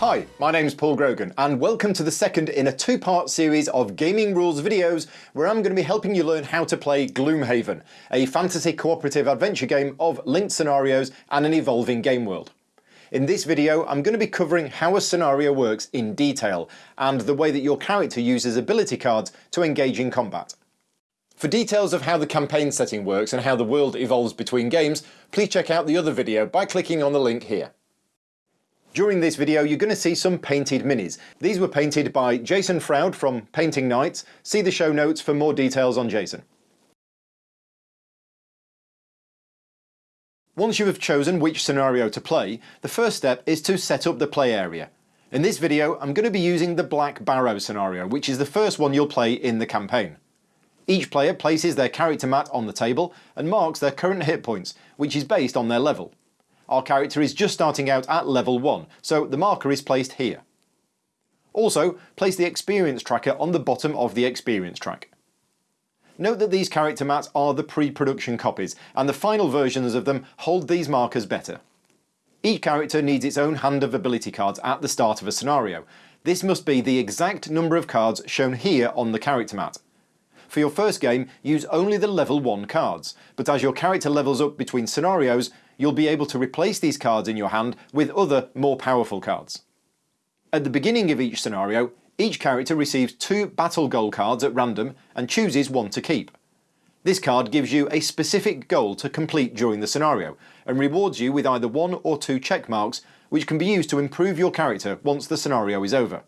Hi, my name's Paul Grogan and welcome to the second in a two-part series of gaming rules videos where I'm going to be helping you learn how to play Gloomhaven, a fantasy cooperative adventure game of linked scenarios and an evolving game world. In this video I'm going to be covering how a scenario works in detail and the way that your character uses ability cards to engage in combat. For details of how the campaign setting works and how the world evolves between games, please check out the other video by clicking on the link here. During this video you're going to see some painted minis. These were painted by Jason Froud from Painting Nights. See the show notes for more details on Jason. Once you have chosen which scenario to play, the first step is to set up the play area. In this video I'm going to be using the Black Barrow scenario, which is the first one you'll play in the campaign. Each player places their character mat on the table and marks their current hit points, which is based on their level. Our character is just starting out at level 1, so the marker is placed here. Also, place the experience tracker on the bottom of the experience track. Note that these character mats are the pre-production copies, and the final versions of them hold these markers better. Each character needs its own hand of ability cards at the start of a scenario. This must be the exact number of cards shown here on the character mat. For your first game, use only the level 1 cards, but as your character levels up between scenarios, you'll be able to replace these cards in your hand with other, more powerful cards. At the beginning of each scenario, each character receives two battle goal cards at random and chooses one to keep. This card gives you a specific goal to complete during the scenario, and rewards you with either one or two check marks which can be used to improve your character once the scenario is over.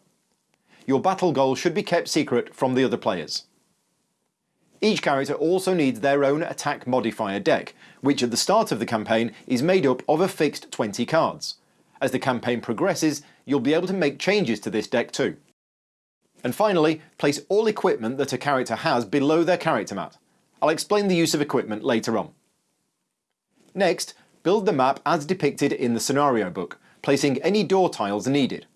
Your battle goal should be kept secret from the other players. Each character also needs their own attack modifier deck, which at the start of the campaign is made up of a fixed 20 cards. As the campaign progresses, you'll be able to make changes to this deck too. And finally, place all equipment that a character has below their character mat. I'll explain the use of equipment later on. Next, build the map as depicted in the scenario book, placing any door tiles needed.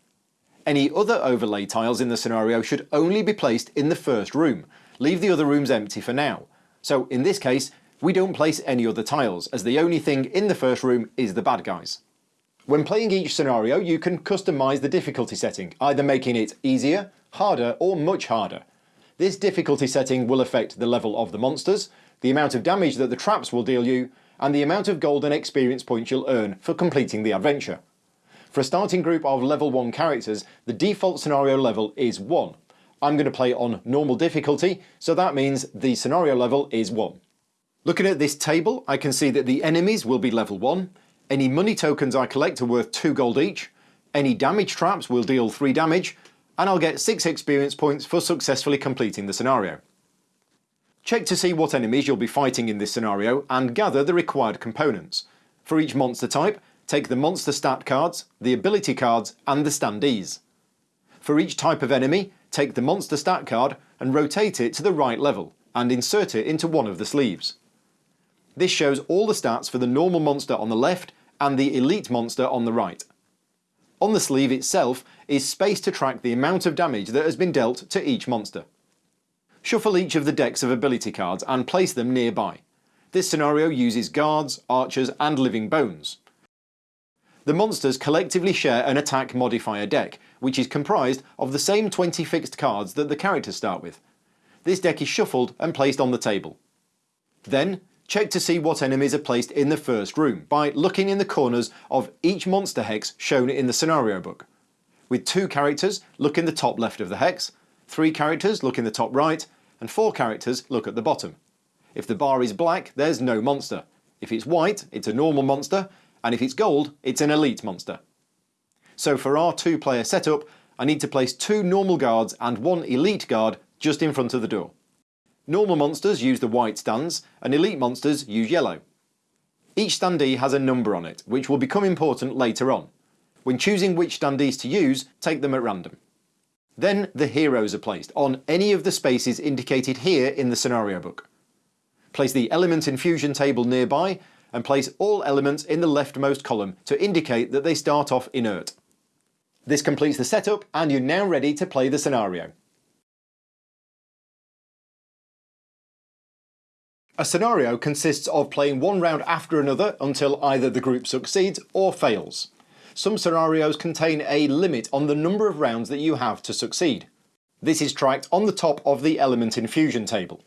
Any other overlay tiles in the scenario should only be placed in the first room, leave the other rooms empty for now. So in this case, we don't place any other tiles, as the only thing in the first room is the bad guys. When playing each scenario, you can customise the difficulty setting, either making it easier, harder or much harder. This difficulty setting will affect the level of the monsters, the amount of damage that the traps will deal you, and the amount of golden experience points you'll earn for completing the adventure. For a starting group of level 1 characters, the default scenario level is 1, I'm going to play on normal difficulty, so that means the scenario level is 1. Looking at this table, I can see that the enemies will be level 1, any money tokens I collect are worth 2 gold each, any damage traps will deal 3 damage, and I'll get 6 experience points for successfully completing the scenario. Check to see what enemies you'll be fighting in this scenario and gather the required components. For each monster type, take the monster stat cards, the ability cards and the standees. For each type of enemy, take the monster stat card and rotate it to the right level, and insert it into one of the sleeves. This shows all the stats for the normal monster on the left and the elite monster on the right. On the sleeve itself is space to track the amount of damage that has been dealt to each monster. Shuffle each of the decks of ability cards and place them nearby. This scenario uses guards, archers and living bones. The monsters collectively share an attack modifier deck, which is comprised of the same 20 fixed cards that the characters start with. This deck is shuffled and placed on the table. Then, check to see what enemies are placed in the first room by looking in the corners of each monster hex shown in the scenario book. With two characters, look in the top left of the hex, three characters look in the top right, and four characters look at the bottom. If the bar is black, there's no monster. If it's white, it's a normal monster, and if it's gold, it's an elite monster. So for our two player setup, I need to place two normal guards and one elite guard just in front of the door. Normal monsters use the white stands, and elite monsters use yellow. Each standee has a number on it, which will become important later on. When choosing which standees to use, take them at random. Then the heroes are placed on any of the spaces indicated here in the scenario book. Place the element infusion table nearby and place all elements in the leftmost column to indicate that they start off inert. This completes the setup and you're now ready to play the scenario. A scenario consists of playing one round after another until either the group succeeds or fails. some scenarios contain a limit on the number of rounds that you have to succeed. This is tracked on the top of the element infusion table.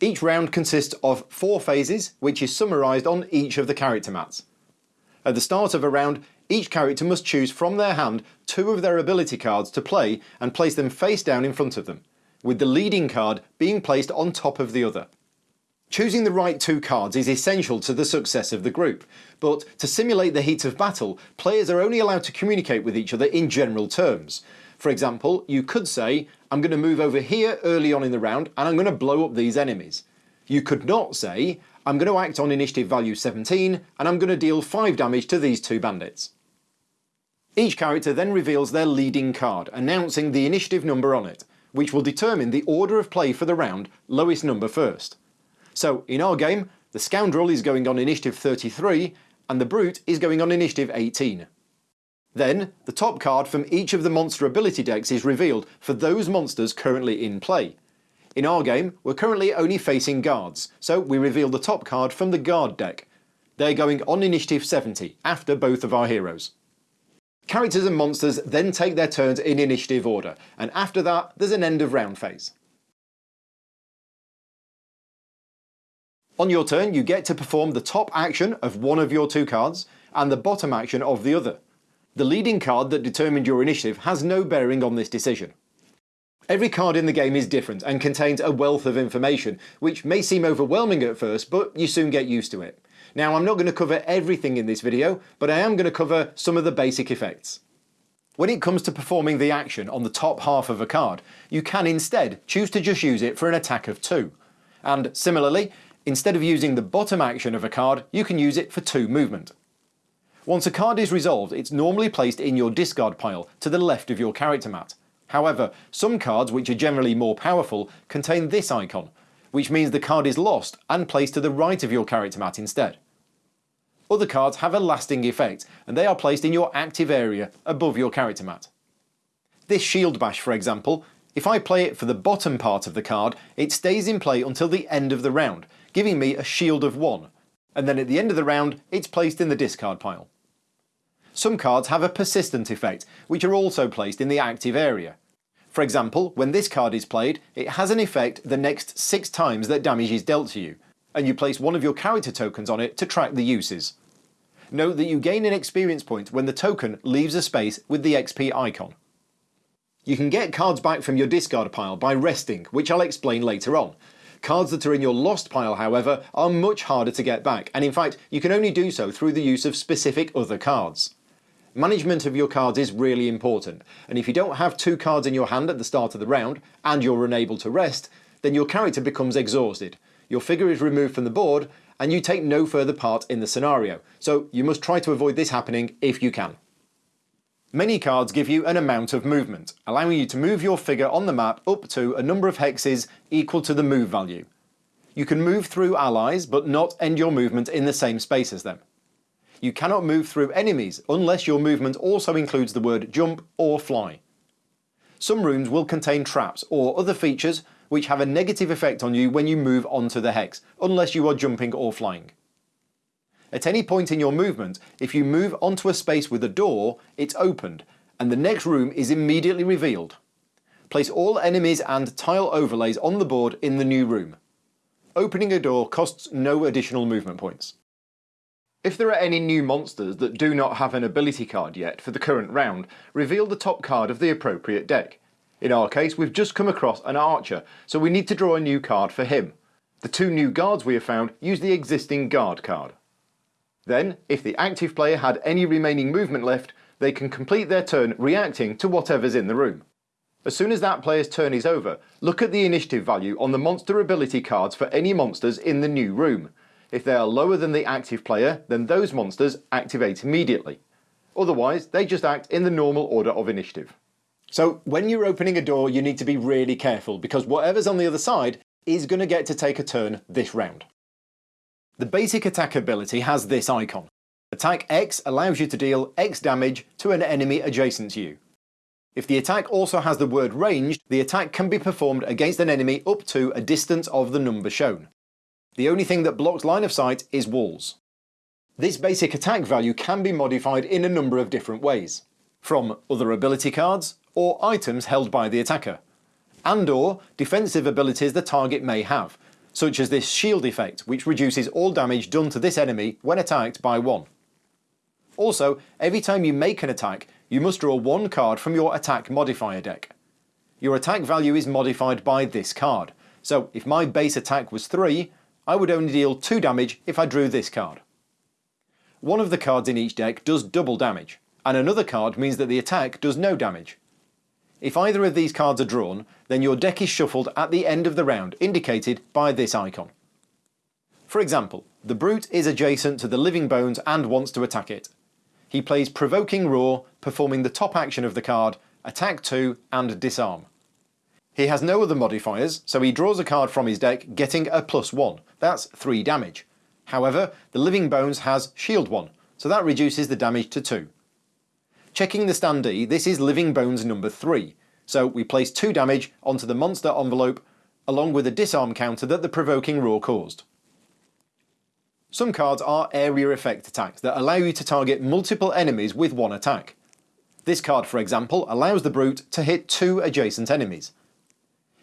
Each round consists of four phases, which is summarised on each of the character mats. At the start of a round, each character must choose from their hand two of their ability cards to play and place them face down in front of them, with the leading card being placed on top of the other. Choosing the right two cards is essential to the success of the group, but to simulate the heat of battle, players are only allowed to communicate with each other in general terms. For example, you could say, I'm going to move over here early on in the round and I'm going to blow up these enemies. You could not say, I'm going to act on initiative value 17 and I'm going to deal 5 damage to these two bandits. Each character then reveals their leading card, announcing the initiative number on it, which will determine the order of play for the round, lowest number first. So in our game, the Scoundrel is going on initiative 33 and the Brute is going on initiative 18. Then, the top card from each of the monster ability decks is revealed for those monsters currently in play. In our game, we're currently only facing guards, so we reveal the top card from the guard deck. They're going on initiative 70, after both of our heroes. Characters and monsters then take their turns in initiative order, and after that there's an end of round phase. On your turn you get to perform the top action of one of your two cards, and the bottom action of the other. The leading card that determined your initiative has no bearing on this decision. Every card in the game is different and contains a wealth of information, which may seem overwhelming at first, but you soon get used to it. Now I'm not going to cover everything in this video, but I am going to cover some of the basic effects. When it comes to performing the action on the top half of a card, you can instead choose to just use it for an attack of 2. And similarly, instead of using the bottom action of a card, you can use it for 2 movement. Once a card is resolved, it's normally placed in your discard pile to the left of your character mat. However, some cards which are generally more powerful contain this icon, which means the card is lost and placed to the right of your character mat instead. Other cards have a lasting effect and they are placed in your active area above your character mat. This shield bash for example, if I play it for the bottom part of the card, it stays in play until the end of the round, giving me a shield of 1, and then at the end of the round it's placed in the discard pile. Some cards have a persistent effect, which are also placed in the active area. For example, when this card is played, it has an effect the next 6 times that damage is dealt to you, and you place one of your character tokens on it to track the uses. Note that you gain an experience point when the token leaves a space with the XP icon. You can get cards back from your discard pile by resting, which I'll explain later on. Cards that are in your lost pile however are much harder to get back and in fact you can only do so through the use of specific other cards. Management of your cards is really important, and if you don't have two cards in your hand at the start of the round, and you're unable to rest, then your character becomes exhausted. Your figure is removed from the board, and you take no further part in the scenario, so you must try to avoid this happening if you can. Many cards give you an amount of movement, allowing you to move your figure on the map up to a number of hexes equal to the move value. You can move through allies, but not end your movement in the same space as them. You cannot move through enemies unless your movement also includes the word jump or fly. Some rooms will contain traps or other features which have a negative effect on you when you move onto the hex, unless you are jumping or flying. At any point in your movement, if you move onto a space with a door, it's opened, and the next room is immediately revealed. Place all enemies and tile overlays on the board in the new room. Opening a door costs no additional movement points. If there are any new monsters that do not have an ability card yet for the current round, reveal the top card of the appropriate deck. In our case we've just come across an archer, so we need to draw a new card for him. The two new guards we have found use the existing guard card. Then, if the active player had any remaining movement left, they can complete their turn reacting to whatever's in the room. As soon as that player's turn is over, look at the initiative value on the monster ability cards for any monsters in the new room. If they are lower than the active player, then those monsters activate immediately. Otherwise, they just act in the normal order of initiative. So when you're opening a door, you need to be really careful because whatever's on the other side is going to get to take a turn this round. The basic attack ability has this icon. Attack X allows you to deal X damage to an enemy adjacent to you. If the attack also has the word ranged, the attack can be performed against an enemy up to a distance of the number shown. The only thing that blocks line of sight is walls. This basic attack value can be modified in a number of different ways. From other ability cards, or items held by the attacker, and or defensive abilities the target may have, such as this shield effect which reduces all damage done to this enemy when attacked by one. Also, every time you make an attack, you must draw one card from your attack modifier deck. Your attack value is modified by this card, so if my base attack was 3, I would only deal 2 damage if I drew this card. One of the cards in each deck does double damage, and another card means that the attack does no damage. If either of these cards are drawn, then your deck is shuffled at the end of the round, indicated by this icon. For example, the Brute is adjacent to the Living Bones and wants to attack it. He plays Provoking Roar, performing the top action of the card, Attack 2 and Disarm. He has no other modifiers, so he draws a card from his deck, getting a plus 1. That's 3 damage. However, the Living Bones has Shield 1, so that reduces the damage to 2. Checking the standee, this is Living Bones number 3, so we place 2 damage onto the monster envelope along with a disarm counter that the Provoking Roar caused. Some cards are area effect attacks that allow you to target multiple enemies with one attack. This card, for example, allows the Brute to hit two adjacent enemies.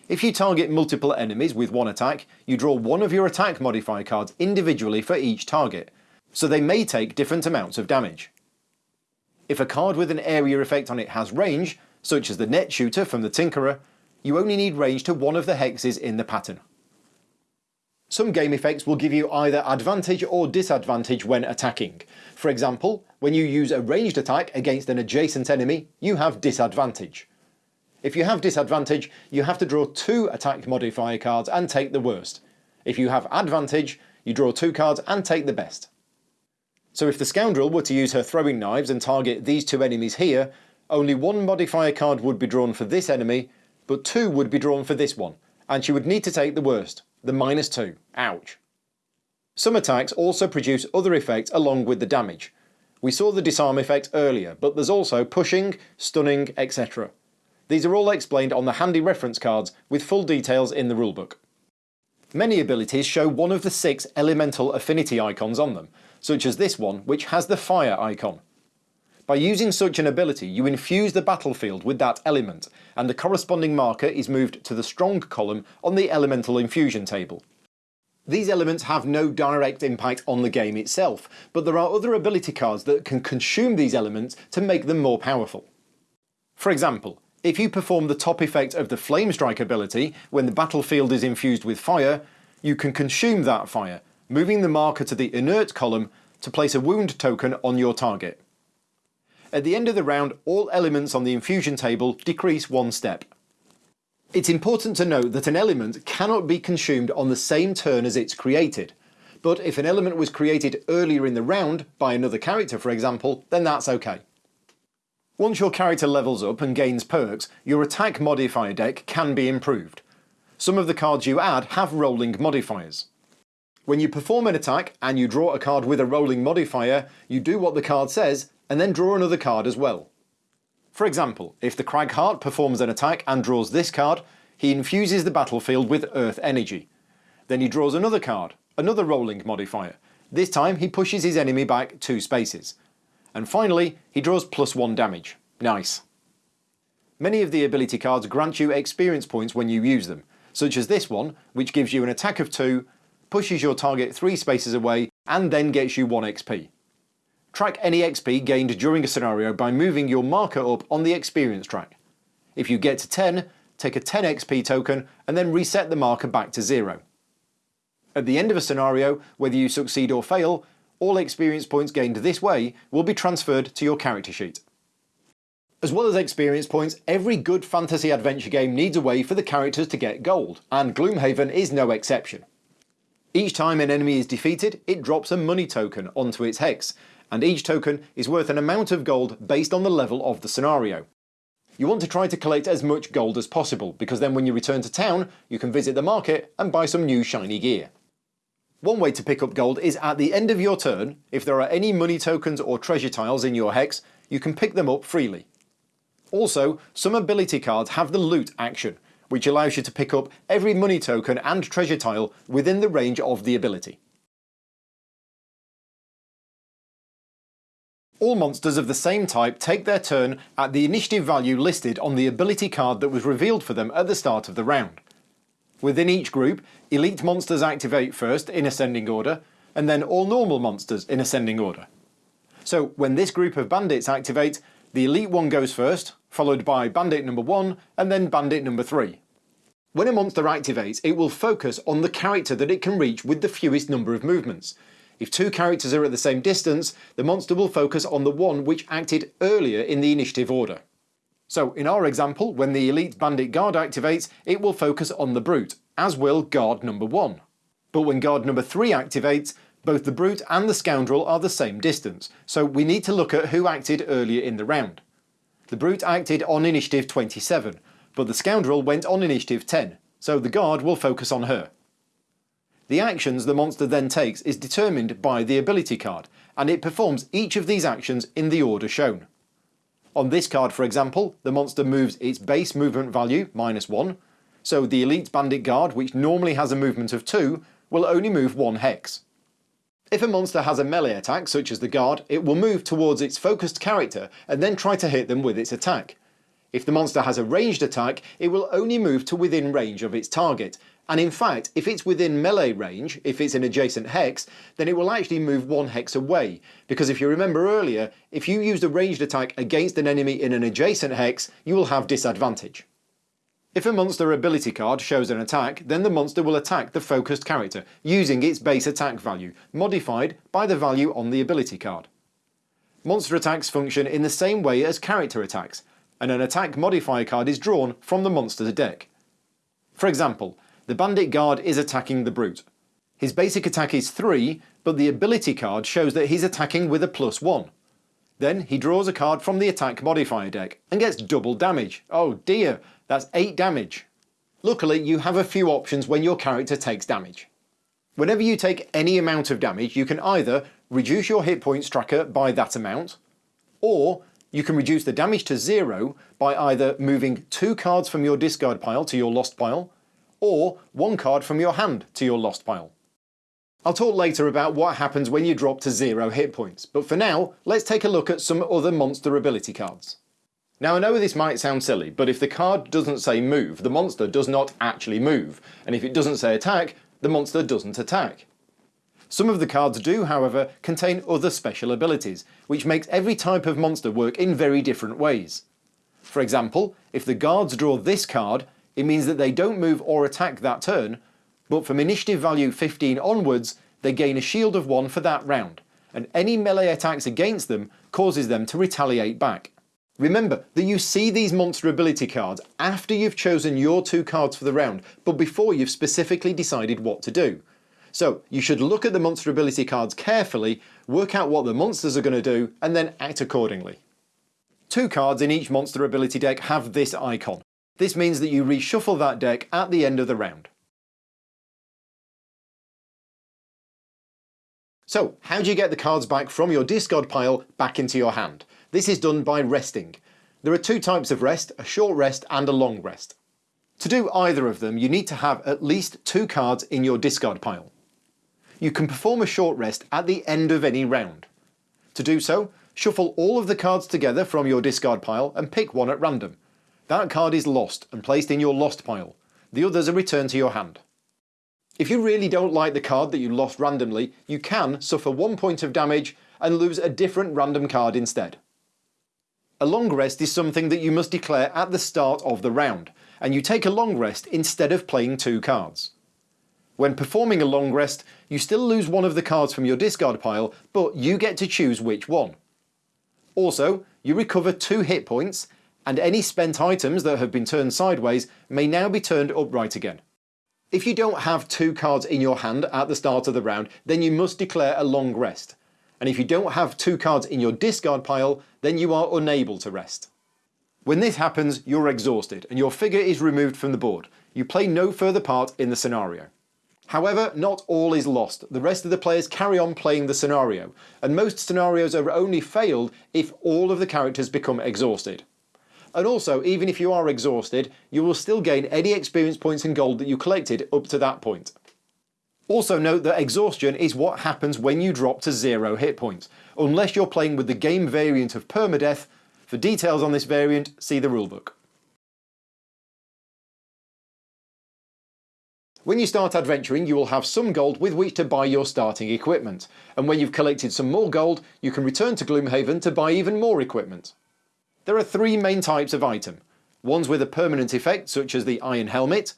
If you target multiple enemies with one attack, you draw one of your attack modifier cards individually for each target, so they may take different amounts of damage. If a card with an area effect on it has range, such as the net shooter from the Tinkerer, you only need range to one of the hexes in the pattern. Some game effects will give you either advantage or disadvantage when attacking. For example, when you use a ranged attack against an adjacent enemy, you have disadvantage. If you have disadvantage, you have to draw two attack modifier cards and take the worst. If you have advantage, you draw two cards and take the best. So if the scoundrel were to use her throwing knives and target these two enemies here, only one modifier card would be drawn for this enemy, but two would be drawn for this one, and she would need to take the worst, the minus 2. Ouch. Some attacks also produce other effects along with the damage. We saw the disarm effect earlier, but there's also pushing, stunning, etc. These are all explained on the handy reference cards with full details in the rulebook. Many abilities show one of the six elemental affinity icons on them, such as this one which has the fire icon. By using such an ability you infuse the battlefield with that element, and the corresponding marker is moved to the strong column on the elemental infusion table. These elements have no direct impact on the game itself, but there are other ability cards that can consume these elements to make them more powerful. For example, if you perform the top effect of the Flame Strike ability when the battlefield is infused with fire, you can consume that fire, moving the marker to the inert column to place a wound token on your target. At the end of the round, all elements on the infusion table decrease one step. It's important to note that an element cannot be consumed on the same turn as it's created, but if an element was created earlier in the round, by another character for example, then that's okay. Once your character levels up and gains perks, your attack modifier deck can be improved. Some of the cards you add have rolling modifiers. When you perform an attack and you draw a card with a rolling modifier, you do what the card says and then draw another card as well. For example, if the Cragheart performs an attack and draws this card, he infuses the battlefield with Earth Energy. Then he draws another card, another rolling modifier. This time he pushes his enemy back two spaces. And finally, he draws plus one damage. Nice. Many of the ability cards grant you experience points when you use them, such as this one, which gives you an attack of 2, pushes your target 3 spaces away, and then gets you 1 XP. Track any XP gained during a scenario by moving your marker up on the experience track. If you get to 10, take a 10 XP token and then reset the marker back to 0. At the end of a scenario, whether you succeed or fail, all experience points gained this way will be transferred to your character sheet. As well as experience points, every good fantasy adventure game needs a way for the characters to get gold, and Gloomhaven is no exception. Each time an enemy is defeated, it drops a money token onto its hex, and each token is worth an amount of gold based on the level of the scenario. You want to try to collect as much gold as possible, because then when you return to town, you can visit the market and buy some new shiny gear. One way to pick up gold is at the end of your turn, if there are any money tokens or treasure tiles in your hex, you can pick them up freely. Also, some ability cards have the loot action, which allows you to pick up every money token and treasure tile within the range of the ability. All monsters of the same type take their turn at the initiative value listed on the ability card that was revealed for them at the start of the round. Within each group, elite monsters activate first in ascending order, and then all normal monsters in ascending order. So when this group of bandits activate, the elite one goes first, followed by bandit number 1 and then bandit number 3. When a monster activates, it will focus on the character that it can reach with the fewest number of movements, if two characters are at the same distance, the monster will focus on the one which acted earlier in the initiative order. So in our example, when the Elite Bandit Guard activates, it will focus on the Brute, as will Guard number 1. But when Guard number 3 activates, both the Brute and the Scoundrel are the same distance, so we need to look at who acted earlier in the round. The Brute acted on initiative 27, but the Scoundrel went on initiative 10, so the Guard will focus on her. The actions the monster then takes is determined by the ability card, and it performs each of these actions in the order shown. On this card for example, the monster moves its base movement value, minus 1, so the Elite Bandit Guard, which normally has a movement of 2, will only move 1 hex. If a monster has a melee attack, such as the guard, it will move towards its focused character and then try to hit them with its attack. If the monster has a ranged attack, it will only move to within range of its target, and in fact, if it's within melee range, if it's an adjacent hex, then it will actually move one hex away. Because if you remember earlier, if you used a ranged attack against an enemy in an adjacent hex, you will have disadvantage. If a monster ability card shows an attack, then the monster will attack the focused character, using its base attack value, modified by the value on the ability card. Monster attacks function in the same way as character attacks, and an attack modifier card is drawn from the monster's deck. For example, the Bandit Guard is attacking the Brute. His basic attack is 3, but the ability card shows that he's attacking with a plus 1. Then he draws a card from the attack modifier deck and gets double damage. Oh dear, that's 8 damage. Luckily you have a few options when your character takes damage. Whenever you take any amount of damage you can either reduce your hit points tracker by that amount, or you can reduce the damage to zero by either moving two cards from your discard pile to your lost pile, or one card from your hand to your lost pile. I'll talk later about what happens when you drop to zero hit points, but for now, let's take a look at some other monster ability cards. Now I know this might sound silly, but if the card doesn't say move, the monster does not actually move, and if it doesn't say attack, the monster doesn't attack. Some of the cards do, however, contain other special abilities, which makes every type of monster work in very different ways. For example, if the guards draw this card, it means that they don't move or attack that turn, but from initiative value 15 onwards, they gain a shield of 1 for that round, and any melee attacks against them causes them to retaliate back. Remember that you see these monster ability cards after you've chosen your two cards for the round, but before you've specifically decided what to do. So you should look at the monster ability cards carefully, work out what the monsters are going to do, and then act accordingly. Two cards in each monster ability deck have this icon. This means that you reshuffle that deck at the end of the round. So, how do you get the cards back from your discard pile back into your hand? This is done by resting. There are two types of rest, a short rest and a long rest. To do either of them you need to have at least two cards in your discard pile. You can perform a short rest at the end of any round. To do so, shuffle all of the cards together from your discard pile and pick one at random. That card is lost and placed in your lost pile. The others are returned to your hand. If you really don't like the card that you lost randomly, you can suffer one point of damage and lose a different random card instead. A long rest is something that you must declare at the start of the round, and you take a long rest instead of playing two cards. When performing a long rest, you still lose one of the cards from your discard pile, but you get to choose which one. Also, you recover two hit points and any spent items that have been turned sideways may now be turned upright again. If you don't have two cards in your hand at the start of the round, then you must declare a long rest. And if you don't have two cards in your discard pile, then you are unable to rest. When this happens, you're exhausted and your figure is removed from the board. You play no further part in the scenario. However, not all is lost. The rest of the players carry on playing the scenario, and most scenarios are only failed if all of the characters become exhausted. And also, even if you are exhausted, you will still gain any experience points and gold that you collected up to that point. Also note that exhaustion is what happens when you drop to zero hit points, unless you're playing with the game variant of permadeath. For details on this variant, see the rulebook. When you start adventuring you will have some gold with which to buy your starting equipment, and when you've collected some more gold you can return to Gloomhaven to buy even more equipment. There are three main types of item, ones with a permanent effect such as the Iron Helmet,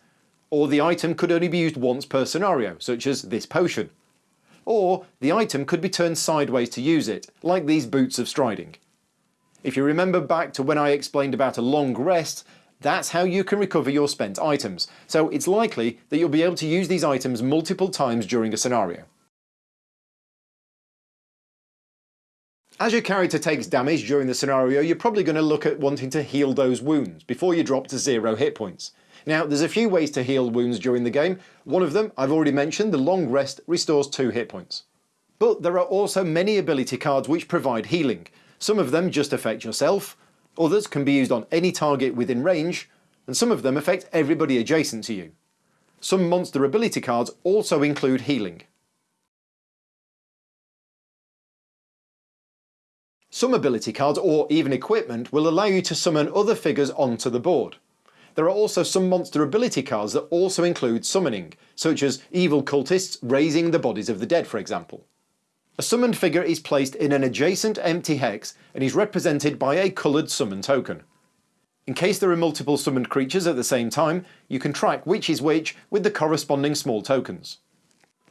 or the item could only be used once per scenario such as this potion. Or the item could be turned sideways to use it, like these Boots of Striding. If you remember back to when I explained about a long rest, that's how you can recover your spent items, so it's likely that you'll be able to use these items multiple times during a scenario. As your character takes damage during the scenario you're probably going to look at wanting to heal those wounds before you drop to zero hit points. Now there's a few ways to heal wounds during the game, one of them I've already mentioned, the long rest restores 2 hit points. But there are also many ability cards which provide healing, some of them just affect yourself, Others can be used on any target within range, and some of them affect everybody adjacent to you. Some monster ability cards also include healing. Some ability cards or even equipment will allow you to summon other figures onto the board. There are also some monster ability cards that also include summoning, such as evil cultists raising the bodies of the dead for example. A summoned figure is placed in an adjacent empty hex and is represented by a coloured summon token. In case there are multiple summoned creatures at the same time, you can track which is which with the corresponding small tokens.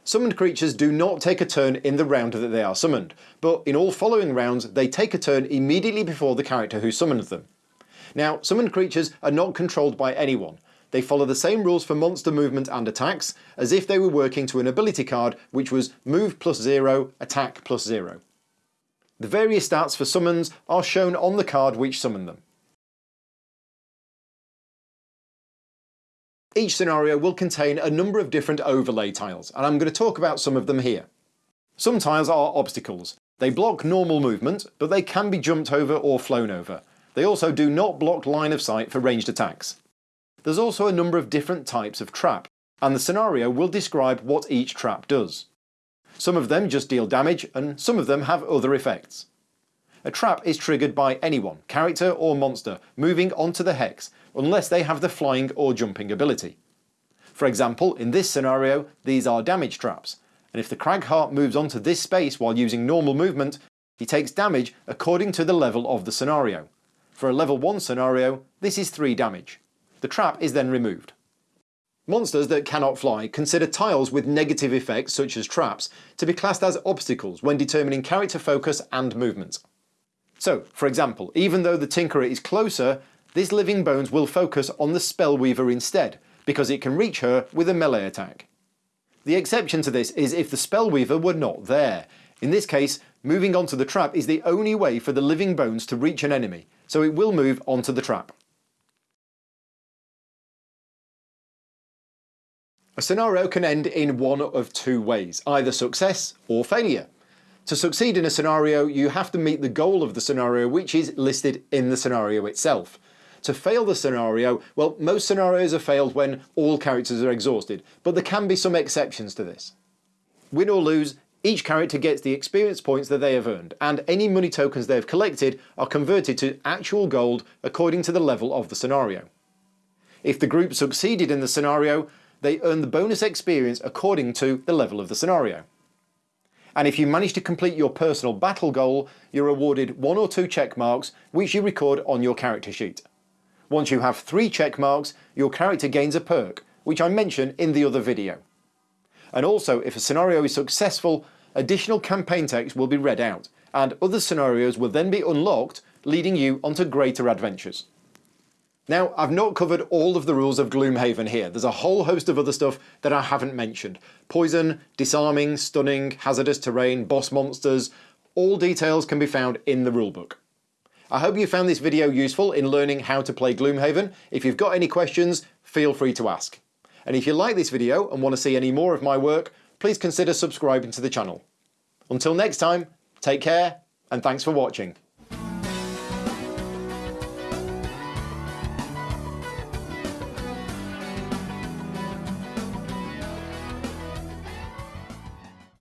Summoned creatures do not take a turn in the round that they are summoned, but in all following rounds they take a turn immediately before the character who summoned them. Now summoned creatures are not controlled by anyone, they follow the same rules for monster movement and attacks as if they were working to an ability card which was move plus 0, attack plus 0. The various stats for summons are shown on the card which summoned them. Each scenario will contain a number of different overlay tiles and I'm going to talk about some of them here. Some tiles are obstacles. They block normal movement but they can be jumped over or flown over. They also do not block line of sight for ranged attacks. There's also a number of different types of trap, and the scenario will describe what each trap does. Some of them just deal damage, and some of them have other effects. A trap is triggered by anyone, character or monster, moving onto the hex, unless they have the flying or jumping ability. For example, in this scenario, these are damage traps, and if the Cragheart moves onto this space while using normal movement, he takes damage according to the level of the scenario. For a level 1 scenario, this is 3 damage. The trap is then removed. Monsters that cannot fly consider tiles with negative effects such as traps to be classed as obstacles when determining character focus and movement. So, for example, even though the Tinkerer is closer, this Living Bones will focus on the Spellweaver instead, because it can reach her with a melee attack. The exception to this is if the Spellweaver were not there. In this case, moving onto the trap is the only way for the Living Bones to reach an enemy, so it will move onto the trap. A scenario can end in one of two ways, either success or failure. To succeed in a scenario you have to meet the goal of the scenario which is listed in the scenario itself. To fail the scenario, well most scenarios are failed when all characters are exhausted, but there can be some exceptions to this. Win or lose, each character gets the experience points that they have earned, and any money tokens they have collected are converted to actual gold according to the level of the scenario. If the group succeeded in the scenario, they earn the bonus experience according to the level of the scenario. And if you manage to complete your personal battle goal, you're awarded one or two check marks which you record on your character sheet. Once you have three check marks, your character gains a perk, which I mentioned in the other video. And also, if a scenario is successful, additional campaign text will be read out, and other scenarios will then be unlocked, leading you onto greater adventures. Now, I've not covered all of the rules of Gloomhaven here. There's a whole host of other stuff that I haven't mentioned. Poison, disarming, stunning, hazardous terrain, boss monsters, all details can be found in the rulebook. I hope you found this video useful in learning how to play Gloomhaven. If you've got any questions, feel free to ask. And if you like this video and want to see any more of my work, please consider subscribing to the channel. Until next time, take care and thanks for watching.